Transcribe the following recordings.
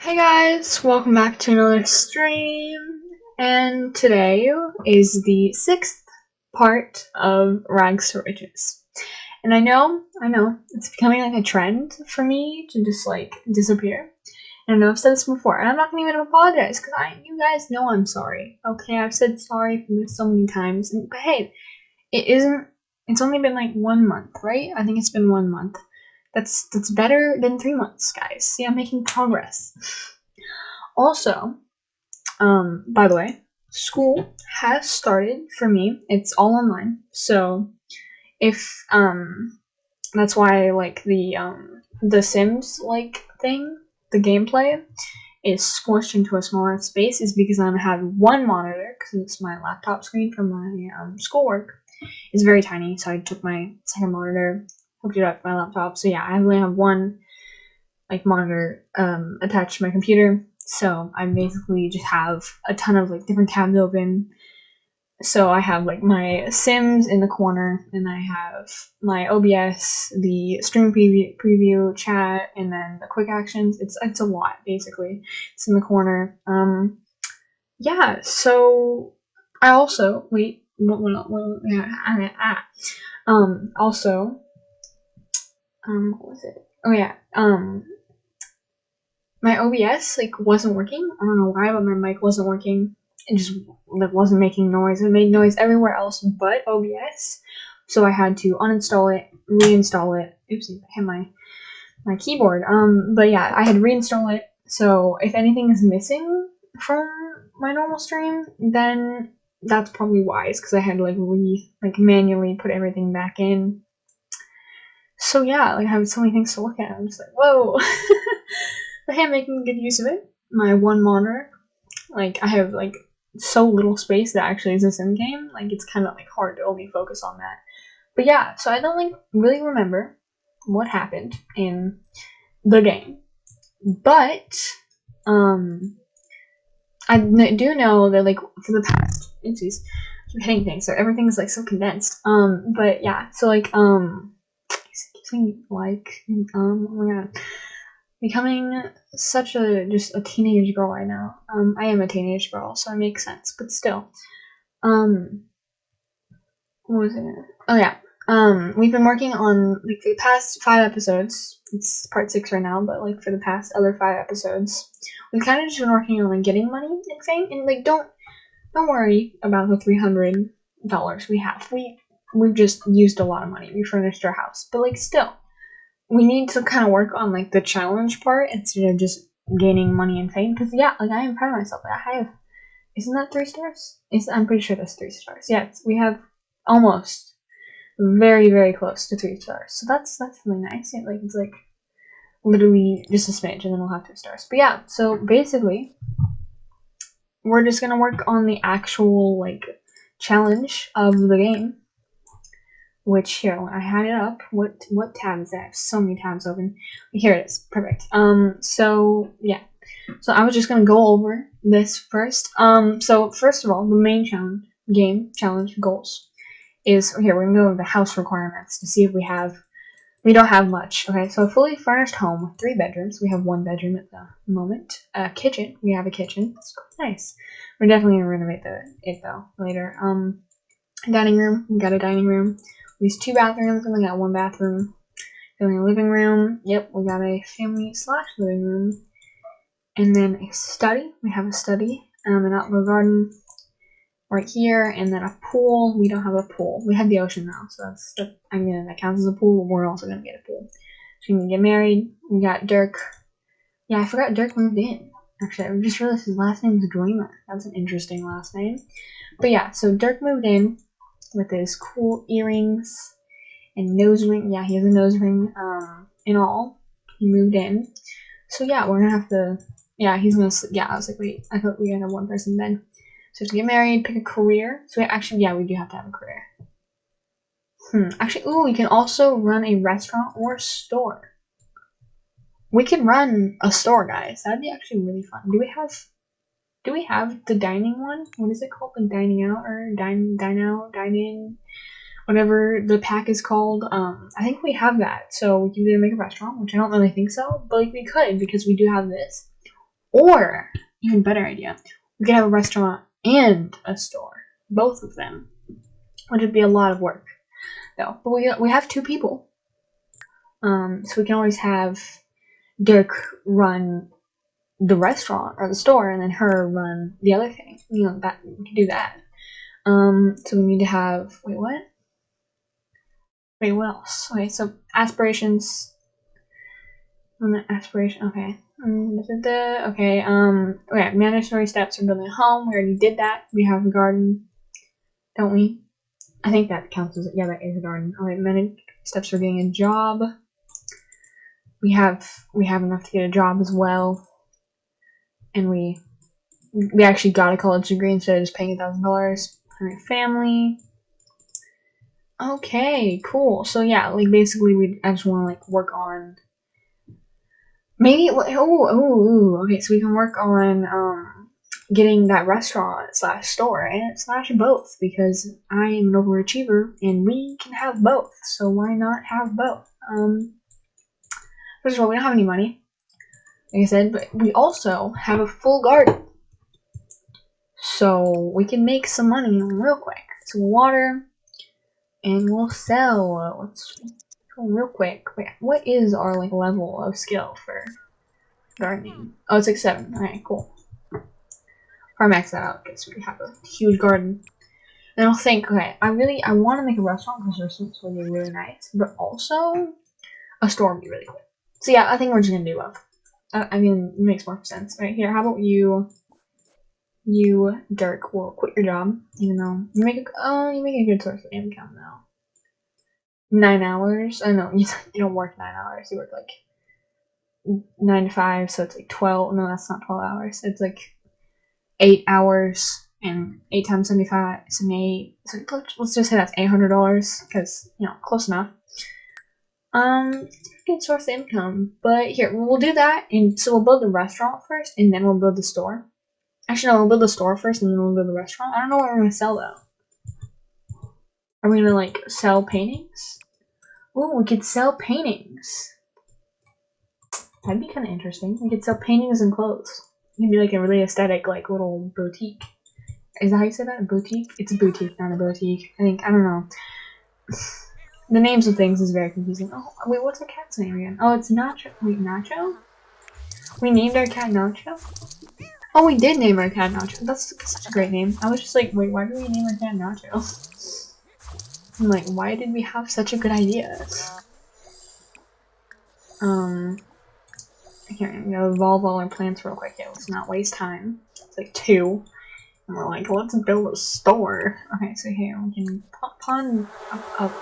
Hey guys, welcome back to another stream. And today is the sixth part of Rags to Riches. And I know, I know, it's becoming like a trend for me to just like disappear. And I know I've said this before, and I'm not gonna even apologize because I, you guys know I'm sorry. Okay, I've said sorry for this so many times, and, but hey, it isn't. It's only been like one month, right? I think it's been one month. That's that's better than three months, guys. See, I'm making progress. Also, um, by the way, school has started for me. It's all online, so if um, that's why like the um the Sims like thing, the gameplay is squished into a smaller space is because I have one monitor because it's my laptop screen for my um, schoolwork. It's very tiny, so I took my second monitor hooked it up to my laptop. So yeah, I only have one like monitor um, attached to my computer. So I basically just have a ton of like different tabs open. So I have like my Sims in the corner, and I have my OBS, the stream preview, preview chat, and then the quick actions. It's it's a lot basically. It's in the corner. Um, yeah. So I also wait. What, what, what, yeah, ah, um, also um what was it? Oh yeah, um my OBS like wasn't working. I don't know why, but my mic wasn't working. It just like wasn't making noise. It made noise everywhere else but OBS. So I had to uninstall it, reinstall it. Oopsie, I hit my my keyboard. Um, but yeah, I had reinstall it. So if anything is missing from my normal stream, then that's probably wise because I had to like re like manually put everything back in so yeah, like I have so many things to look at. I'm just like, whoa. but hey, I'm making good use of it. My one monitor, like I have like so little space that actually is a sim game. Like it's kind of like hard to only focus on that. But yeah, so I don't like really remember what happened in the game, but um, I do know that like for the past, oopsies, keep hitting things, so everything's like so condensed. Um, but yeah, so like um saying like um oh my god. Becoming such a just a teenage girl right now. Um i am a teenage girl so it makes sense but still. Um what was it? Oh yeah. Um we've been working on like the past five episodes. It's part six right now but like for the past other five episodes. We've kind of just been working on like getting money and fame and like don't don't worry about the 300 dollars we have. We we've just used a lot of money. We furnished our house, but like still, we need to kind of work on like the challenge part instead of just gaining money and fame. Because yeah, like I am proud of myself. I have, isn't that three stars? Is I'm pretty sure that's three stars. Yes, we have almost very very close to three stars. So that's that's really nice. Like it's like literally just a smidge, and then we'll have two stars. But yeah, so basically, we're just gonna work on the actual like challenge of the game which here when I had it up. What what tab is that? I have so many tabs open. Here it is. Perfect. Um. So yeah. So I was just gonna go over this first. Um. So first of all, the main challenge game challenge goals is here. We're gonna go over the house requirements to see if we have. We don't have much. Okay. So a fully furnished home with three bedrooms. We have one bedroom at the moment. A kitchen. We have a kitchen. It's nice. We're definitely gonna renovate the it though later. Um. Dining room. We got a dining room least two bathrooms, and we got one bathroom. Then a living room. Yep, we got a family slash living room. And then a study. We have a study, um, an outdoor garden right here, and then a pool. We don't have a pool. We have the ocean now, so that's that, I mean that counts as a pool. but We're also gonna get a pool. So we can get married. We got Dirk. Yeah, I forgot Dirk moved in. Actually, I just realized his last name is Dreamer. That's an interesting last name. But yeah, so Dirk moved in with his cool earrings and nose ring. Yeah, he has a nose ring. Um, and all, he moved in. So yeah, we're gonna have to. Yeah, he's gonna. sleep. Yeah, I was like, wait, I thought we had one person then. So to get married, pick a career. So we actually, yeah, we do have to have a career. Hmm. Actually, ooh, we can also run a restaurant or store. We can run a store, guys. That'd be actually really fun. Do we have do we have the dining one? What is it called? The dining out or dine dine out, dine in, whatever the pack is called. Um, I think we have that. So we can either make a restaurant, which I don't really think so, but like we could because we do have this, Or, even better idea, we could have a restaurant and a store. Both of them. Which would be a lot of work. Though. But we, we have two people. Um, so we can always have Dirk run the restaurant or the store and then her run the other thing. You know, that we can do that. Um, so we need to have wait what? Wait, what else? Okay, so aspirations. On the aspiration. Okay. Okay. Um. Okay. Mandatory steps for building a home. We already did that. We have a garden, don't we? I think that counts as yeah. That is a garden. Okay. Many steps for getting a job. We have we have enough to get a job as well, and we we actually got a college degree instead of just paying a thousand dollars. For my family. Okay, cool. So yeah, like basically, we I just want to like work on maybe. Oh, oh. Okay, so we can work on um getting that restaurant slash store and slash both because I am an overachiever and we can have both. So why not have both? Um, first of all, we don't have any money, like I said, but we also have a full garden, so we can make some money real quick. Some water and we'll sell. Let's real quick. Wait, what is our like level of skill for gardening? Oh, it's like seven. Alright, cool. Or max that out because we have a huge garden. And I'll think, okay, I really I want to make a restaurant because restaurants would be really nice, but also a store would be really cool. So yeah, I think we're just gonna do both. I, I mean, it makes more sense. Right here, how about you you, Dirk, will quit your job, even though you make a, oh, you make a good source of income now. Nine hours? I know, you, you don't work nine hours, you work like nine to five, so it's like 12, no, that's not 12 hours, it's like eight hours, and eight times 75, 78, so let's just say that's $800, because, you know, close enough. Um, good source of income, but here, we'll do that, and so we'll build the restaurant first, and then we'll build the store. Actually, no, we'll build the store first and then we'll build the restaurant. I don't know what we're gonna sell though. Are we gonna like sell paintings? Oh, we could sell paintings. That'd be kind of interesting. We could sell paintings and clothes. It'd be like a really aesthetic, like little boutique. Is that how you say that? A boutique? It's a boutique, not a boutique. I think I don't know. The names of things is very confusing. Oh, wait, what's our cat's name again? Oh, it's Nacho. Wait, Nacho? We named our cat Nacho? Oh, we did name our cat Nacho. That's such a great name. I was just like, wait, why did we name our cat Nacho? I'm like, why did we have such a good idea? Um, here, I'm gonna evolve all our plants real quick. Yeah, let's not waste time. It's like two. And we're like, let's build a store. Okay, so here, we can pawn, up,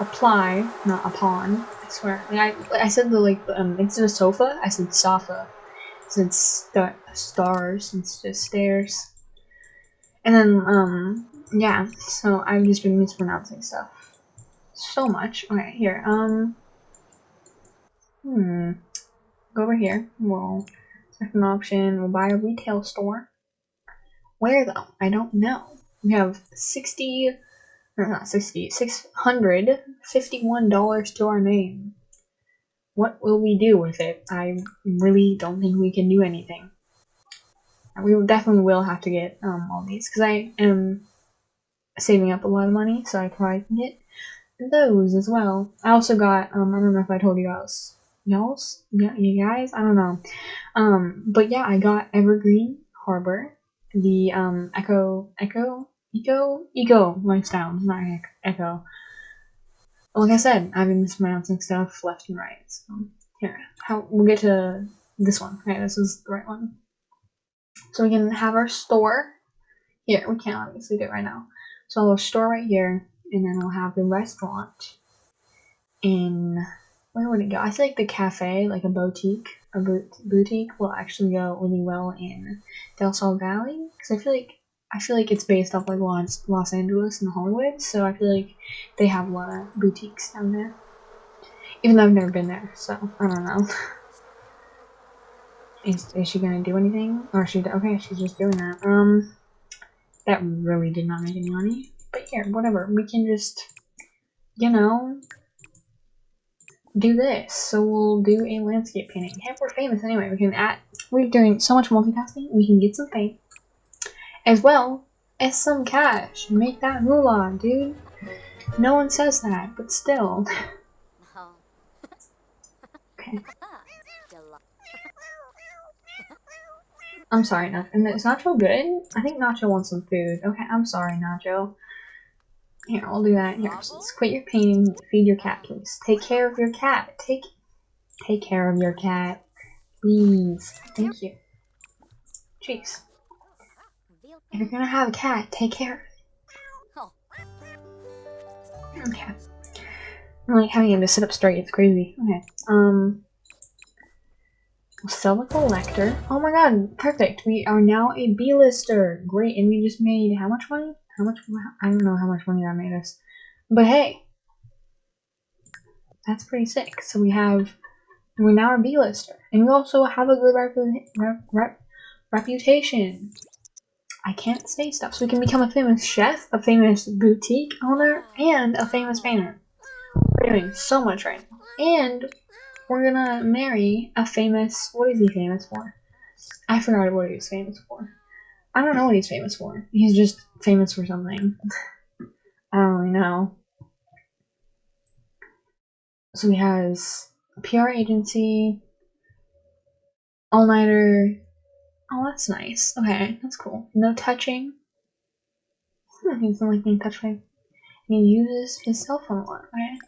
apply, not upon. I swear. I, I said the, like, um, instead of sofa, I said sofa since the stars instead of stairs. And then, um, yeah, so I've just been mispronouncing stuff so much. Okay, here, um, hmm, go over here. We'll second option, we'll buy a retail store. Where though? I don't know. We have 60, not 60, $651 to our name what will we do with it? I really don't think we can do anything. We definitely will have to get um, all these because I am saving up a lot of money, so I probably can get those as well. I also got um, I don't know if I told you guys, y'all, yeah, you guys, I don't know, um, but yeah, I got Evergreen Harbor, the um Echo Echo Eco Eco lifestyle, not Echo like I said, I've been mispronouncing stuff left and right. So here, how we'll get to this one. Okay, this is the right one. So we can have our store. Here, we can't obviously do it right now. So we'll store right here, and then we'll have the restaurant in where would it go? I like the cafe, like a boutique, a boutique, will actually go really well in Del Sol Valley because I feel like I feel like it's based off like Los, Los Angeles and Hollywood, so I feel like they have a lot of boutiques down there. Even though I've never been there, so I don't know. Is, is she gonna do anything? Or she okay, she's just doing that. Um, that really did not make any money. But yeah, whatever. We can just, you know, do this. So we'll do a landscape painting. Hey, we're famous anyway. We can add. We're doing so much multitasking. We can get some fame, as well as some cash. Make that moolah, dude. No one says that, but still. okay. I'm sorry, Nacho. Is Nacho good? I think Nacho wants some food. Okay, I'm sorry, Nacho. Here, I'll do that. Here, just quit your painting. Feed your cat, please. Take care of your cat. Take, take care of your cat, please. Thank you. Jeez. If you're gonna have a cat, take care. Okay. I'm like having him to sit up straight. It's crazy. Okay. Um. Sell the collector. Oh my god, perfect. We are now a B-lister. Great, and we just made how much money? How much? I don't know how much money that made us. But hey, that's pretty sick. So we have, we're now a B-lister. And we also have a good rep rep reputation. I can't say stuff. So we can become a famous chef, a famous boutique owner, and a famous painter. We're doing so much right now. And we're gonna marry a famous. What is he famous for? I forgot what he was famous for. I don't know what he's famous for. He's just famous for something. I don't really know. So he has a PR agency, all nighter. Oh, that's nice. Okay, that's cool. No touching. Hmm, he doesn't like being touched by. He uses his cell phone a lot. right?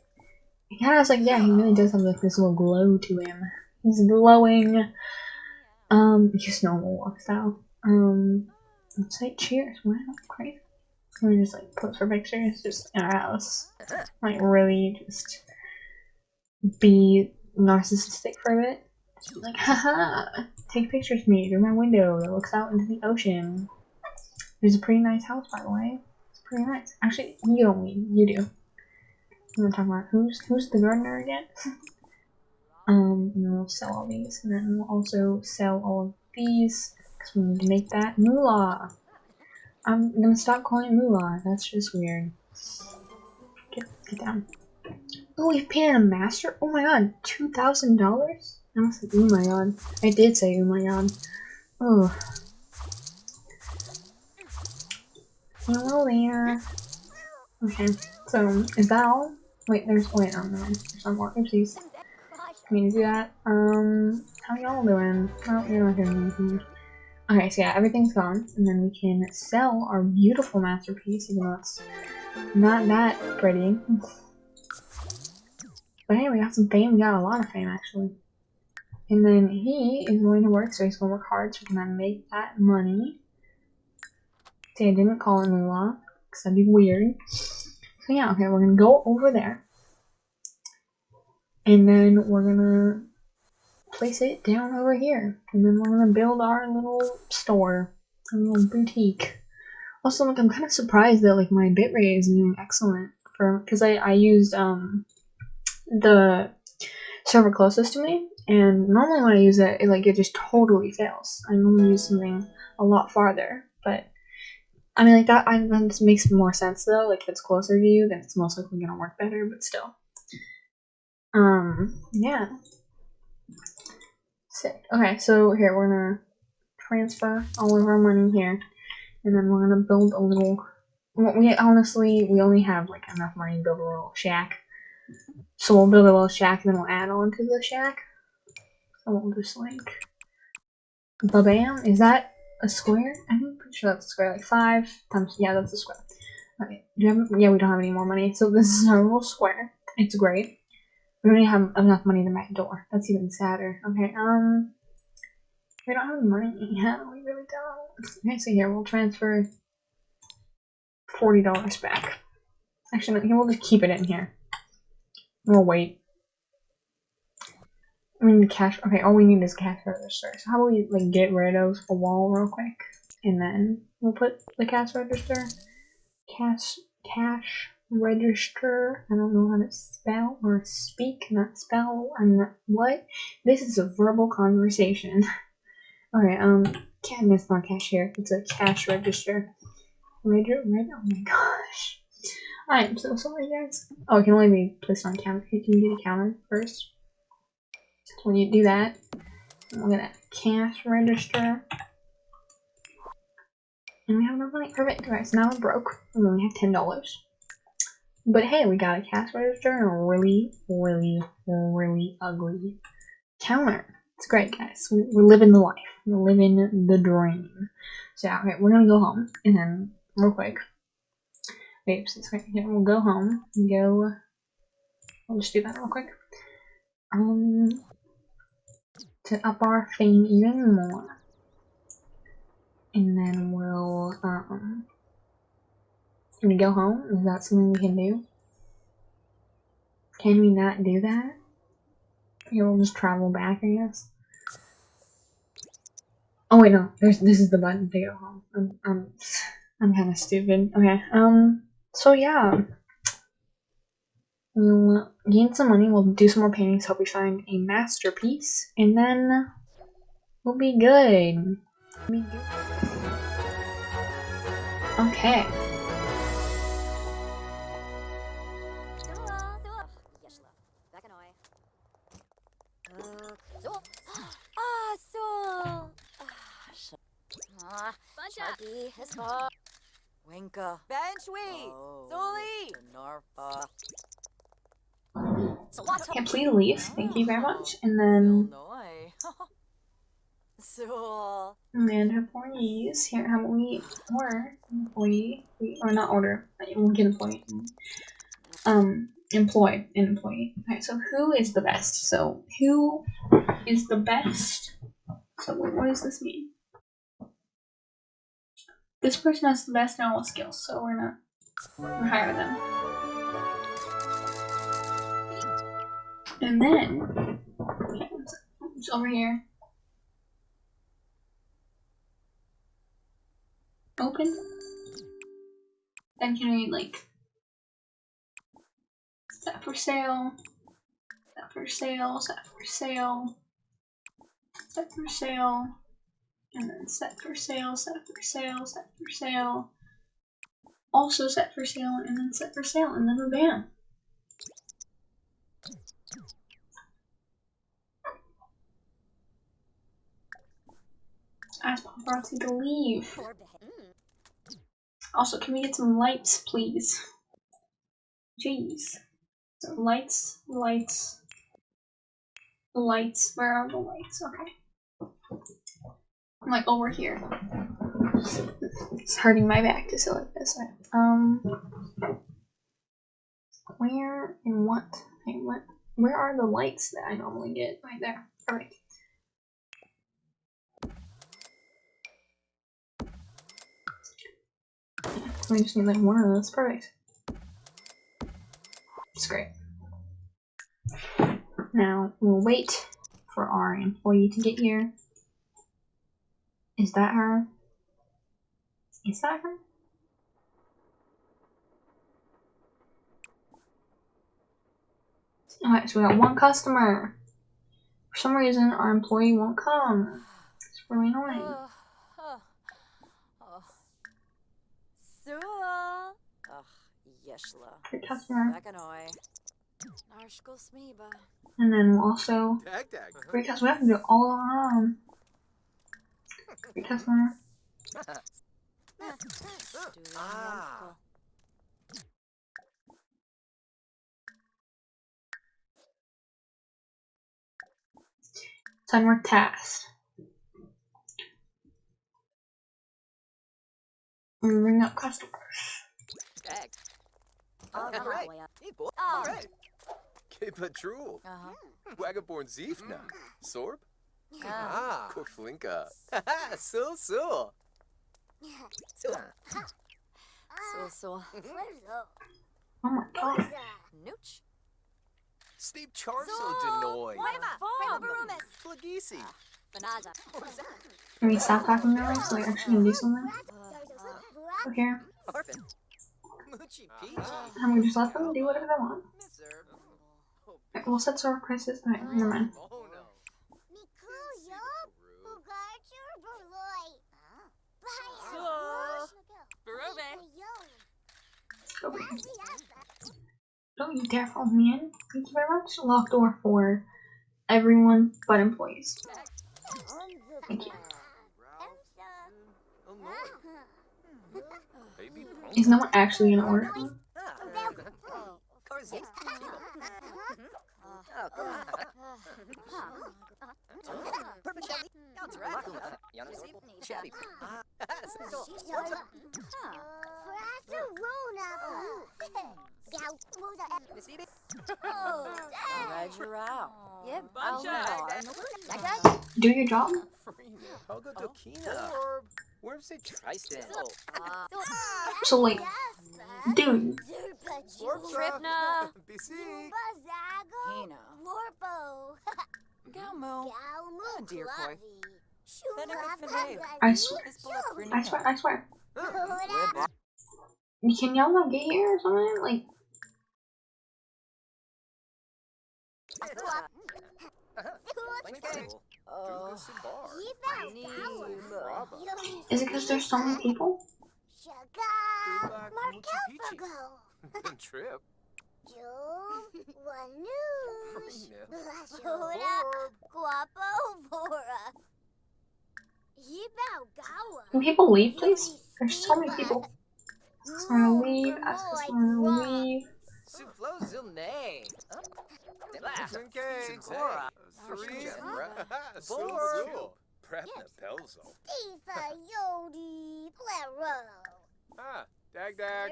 He kind of has like, yeah, he really does have like this little glow to him. He's glowing. Um, just normal walk style. Um, let's say cheers. Wow, crazy. We just like post for pictures just in our house. Like really just be narcissistic for a bit. Like, haha, take pictures of me through my window that looks out into the ocean. It's a pretty nice house, by the way. It's pretty nice. Actually, you don't mean you do. I'm gonna talk about who's who's the gardener again. um, and then we'll sell all these, and then we'll also sell all of these because we need to make that moolah. I'm gonna stop calling it moolah. That's just weird. Get get down. Oh, we've painted a master. Oh my god, two thousand dollars. I my god. I did say my god. Oh. Hello there. Okay, so is that all? Wait, there's wait, oh no, there's some more. Oopsies. Can you do that? Um, how y'all doing? Oh, you're not doing anything. Okay, so yeah, everything's gone, and then we can sell our beautiful masterpiece, even though it's not that pretty. but hey, we got some fame. We got a lot of fame, actually. And then he is going to work, so he's going to work hard so we can make that money. See, I didn't call it moolah, because that'd be weird. So yeah, okay, we're gonna go over there. And then we're gonna place it down over here. And then we're gonna build our little store, a little boutique. Also, like, I'm kind of surprised that, like, my bitrate is doing excellent for, because I, I used, um, the server closest to me, and normally when I use it, it, like, it just totally fails. I normally use something a lot farther, but I mean, like that, I, that makes more sense though. Like, if it's closer to you, then it's most likely gonna work better. But still, um, yeah. Sick. Okay, so here we're gonna transfer all of our money here, and then we're gonna build a little. We honestly, we only have like enough money to build a little shack. So we'll build a little shack, and then we'll add on to the shack. We'll just like, ba bam. Is that a square? I'm pretty sure that's a square. Like five times. Yeah, that's a square. Okay. Do have? Yeah, we don't have any more money. So this is our little square. It's great. We don't have enough money to make a door. That's even sadder. Okay. Um. We don't have money. Yeah, we really don't. Okay, so here we'll transfer forty dollars back. Actually, we'll just keep it in here. We'll wait. I mean, cash. Okay, all we need is cash register. So how about we like get rid of a wall real quick, and then we'll put the cash register. Cash cash register. I don't know how to spell or speak, not spell. I'm not what. This is a verbal conversation. okay, um, can it's not cashier. It's a cash register. Register. Oh my gosh. I am so sorry, guys. Oh, it can only be placed on counter. Can you can do the counter first. So when you do that, we're gonna cash register. And we have enough money. Perfect. Alright, so now we're broke. We only have ten dollars. But hey, we got a cash register and a really, really, really ugly counter. It's great, guys. We, we're living the life. We're living the dream. So okay, we're gonna go home and then real quick. Wait, since right here, we'll go home and go. I'll just do that real quick. Um, to up our fame even more, and then we'll um. Can we go home? Is that something we can do? Can we not do that? Okay, we'll just travel back, I guess. Oh wait, no. There's this is the button to go home. I'm I'm I'm kind of stupid. Okay. Um. So yeah, we'll gain some money. We'll do some more paintings. Hope we find a masterpiece, and then we'll be good. We'll be good. Okay. Ah, so. Ah, Sharky, let's. Winka. Benchweed. Zoli. Narfa. Okay, please leave. Thank you very much. And then Illinois. So. and employees here. How about we order employee or not order? We'll get employee. Um, employ an employee. Okay, so who is the best? So who is the best? So wait, what does this mean? This person has the best normal skills, so we're not we're hire them. And then okay, one sec. it's over here. Open. Then can we like set for sale, set for sale, set for sale, set for sale, and then set for sale, set for sale, set for sale, also set for sale, and then set for sale, and then we're bam. Ask paparazzi to leave. Also, can we get some lights, please? Jeez. So lights, lights, lights. Where are the lights? Okay. I'm like over here. It's hurting my back to sit like this. Right? Um, where and what? Wait, what? Where are the lights that I normally get? Right there. We just need like one of those. Perfect. It's great. Now we'll wait for our employee to get here. Is that her? Is that her? Oh, Alright, so we got one customer. For some reason, our employee won't come. It's really annoying. Oh, oh, oh. Sua. Ugh, yeshla. Good customer. Bakanoi. Narshko smiba. And then we'll also Tag tag. great customer. We have to do it all on our own. Great customer. Ah. Time work task. And bring up customers. Tag. Alright. boy. Hey boy. Oh. Alright. Kepa Drool. Uh-huh. Wagaborn Ziefna. Sorb. Ah. Ah. Korflinka. Haha. So so. So. So, so. Oh my god. Nooch. Steve Charso Denoy. Farm. Flagisi. Banaza. Can we stop talking now so we actually can do something? Okay. Orphan. Moochie Peachy. And we just let them do whatever they want. Mister. Okay, we'll set server prices. Alright, never mind. Oh no. Barube. Go back. Don't you dare follow me in. Thank you very much. Lock door for everyone but employees. Thank you. Is no one actually gonna order? Food? Ah. Corsi. Ah, Perpendicular. Counteract. Yannis. Chatty. Ah, so- Mississippi. Roger out. Yep. Do your job. Hoga Dokina. Worm say Tristan. So like, dude, Tripna. BC. Hina. Galmo. dear boy. I swear, I swear, I swear. Can y'all not get here or something? Like, Oh. is it because there's so many people? Trip. Can people leave, please? There's so many people. Ask them to leave. Ask them to leave. Suflo Zilne. Zinke. Zora. Cerise. Borb. Prepna Pelzo. Yodi Ah, Dag Dag.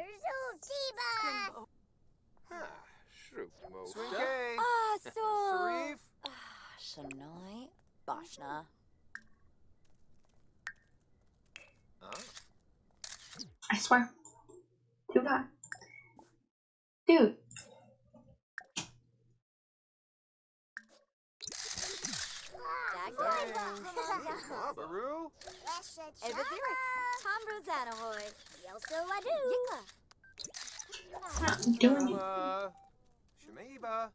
Ah, Shroop Mo. Swinke. Ah, so. Sarif. Shanoi. Bashna. Ah, I swear. Too bad. Dude, Baru. Evaziri. Tom Rosanahoy. Yelso Adu. it's not doing it. Shemaiba.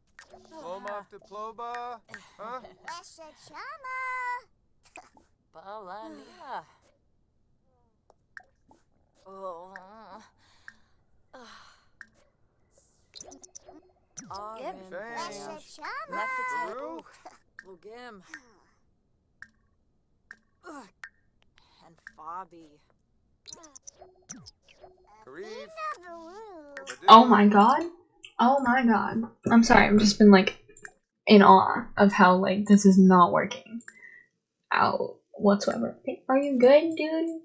Lomov de Ploba. Huh? Balania. Oh. Yep. Thanks. Mephitic. Baru. Lugim. Ugh. And Fabi. Oh my god. Oh my god. I'm sorry, I've just been like in awe of how like this is not working out whatsoever. Are you good, dude?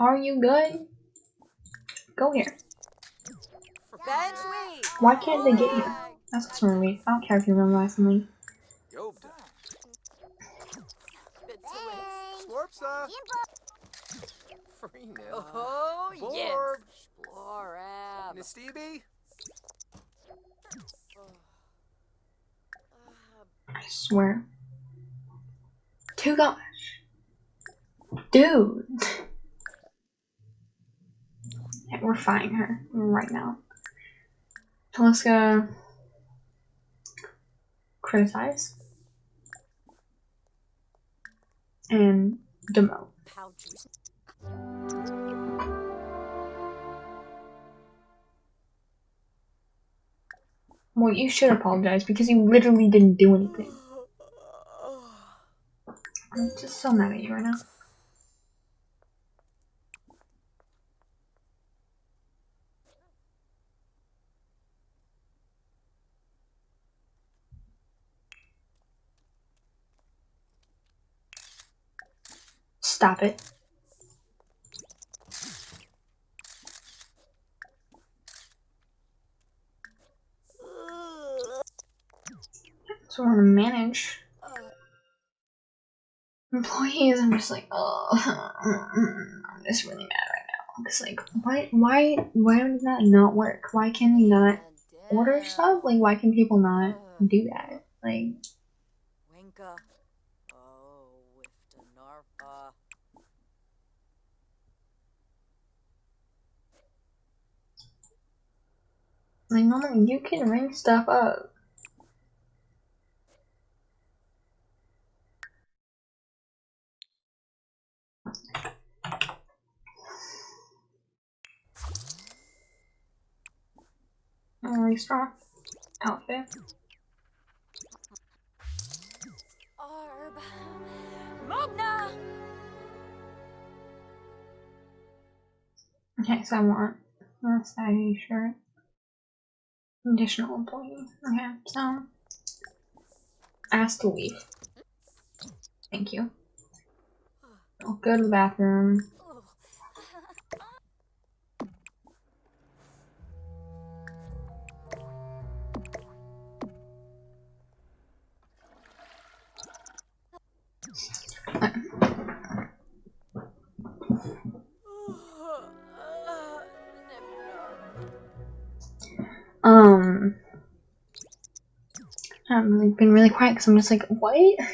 Are you good? Go here. Why can't they get here? That's what's wrong with me. I don't care if you run last me. Yobda. Slorpsa. Freenil. Oh, yes. Borb. Explorab. Nistibi. I swear. Too gosh. Dude. We're fighting her right now. Taliska criticize and demote. Well, you should apologize because you literally didn't do anything. I'm just so mad at you right now. Stop it. So we're gonna manage employees. I'm just like, oh, I'm just really mad right now. Cause like, why, why, why does that not work? Why can we not order stuff? Like, why can people not do that? Like, Winka. Oh, with the Narpa. Like normally you can ring stuff up. Mm, really strong outfit. Arb. Mogna! Okay, so I want a saggy shirt. Additional employee. Okay, so ask to leave. Thank you. I'll go to the bathroom. I've really been really quiet because I'm just like, what?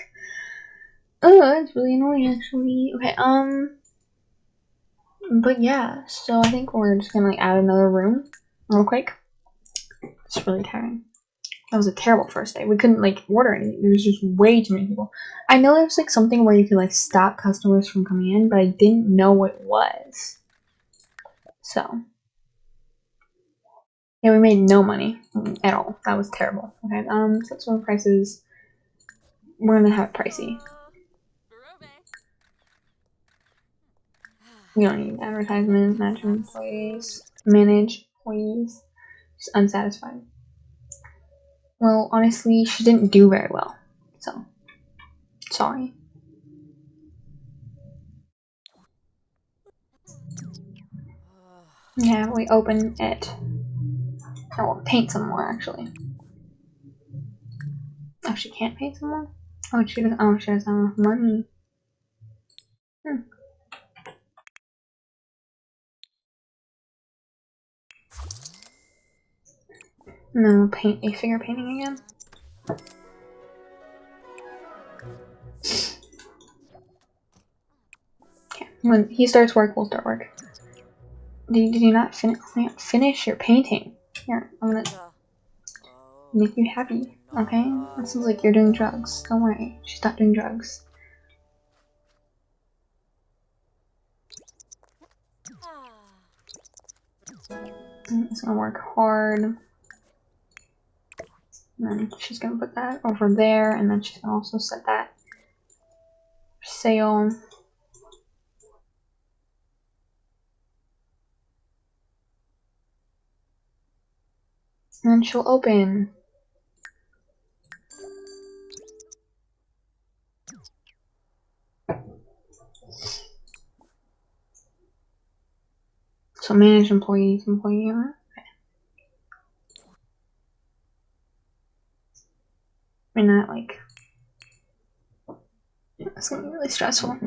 Oh, that's really annoying actually. Okay, um, but yeah, so I think we're just gonna like add another room real quick. It's really tiring. That was a terrible first day. We couldn't like order anything. There was just way too many people. I know there's like something where you could like stop customers from coming in, but I didn't know what it was. So yeah, we made no money at all. That was terrible. Okay, um, some prices. We're gonna have it pricey. We don't need advertisements, manage please. manage please. She's unsatisfied. Well, honestly, she didn't do very well. So, sorry. Yeah, we open it. I will paint some more, actually. Oh, she can't paint some more? Oh, she doesn't. Oh, she doesn't have money. Hmm. Paint a finger painting again. Okay, when he starts work, we'll start work. Did you, did you not fin finish your painting? Here, I'm gonna oh. make you happy, okay? It seems like you're doing drugs. Don't worry, she's not doing drugs. Mm, it's gonna work hard. And then she's gonna put that over there, and then she's gonna also set that for sale. She'll open. So manage employees, employee owner. I mean, not like. It's gonna be really stressful.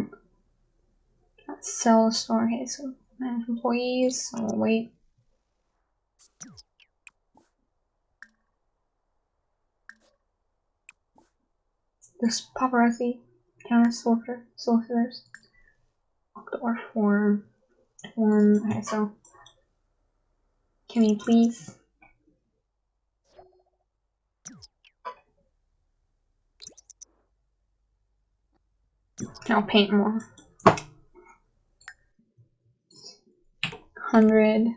Sell a store. Okay, so manage employees. So we'll wait. This paparazzi counter soldier solicitors. Lock door for one. Okay, so can you please? I'll paint more. Hundred.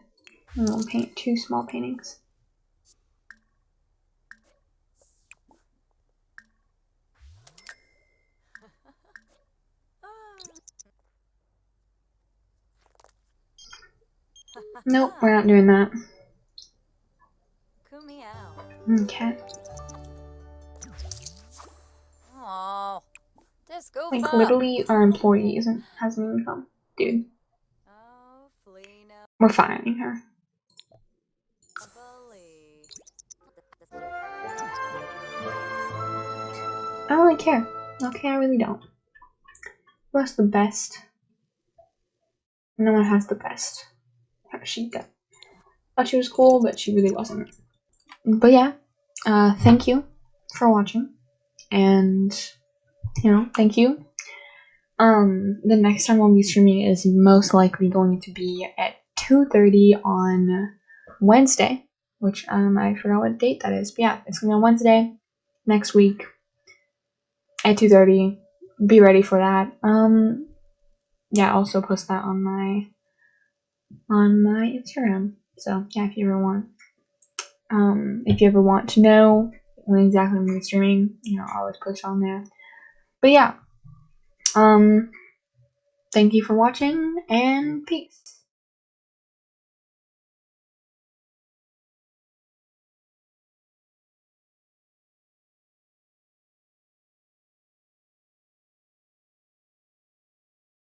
And we'll paint two small paintings. Nope, we're not doing that. Okay. Oh, Like literally our employee isn't has an income. Dude. Oh, We're firing her. I don't really care. Okay, I really don't. Who has the best? No one has the best. She thought she was cool, but she really wasn't. But yeah, uh, thank you for watching, and you know, thank you. Um, the next time I'll be streaming is most likely going to be at two thirty on Wednesday, which um I forgot what date that is. But yeah, it's gonna be on Wednesday next week at 2.30 be ready for that um yeah I'll also post that on my on my instagram so yeah if you ever want Um, if you ever want to know when exactly I'm gonna streaming, you know, I'll always post on there. But yeah, um, thank you for watching and peace.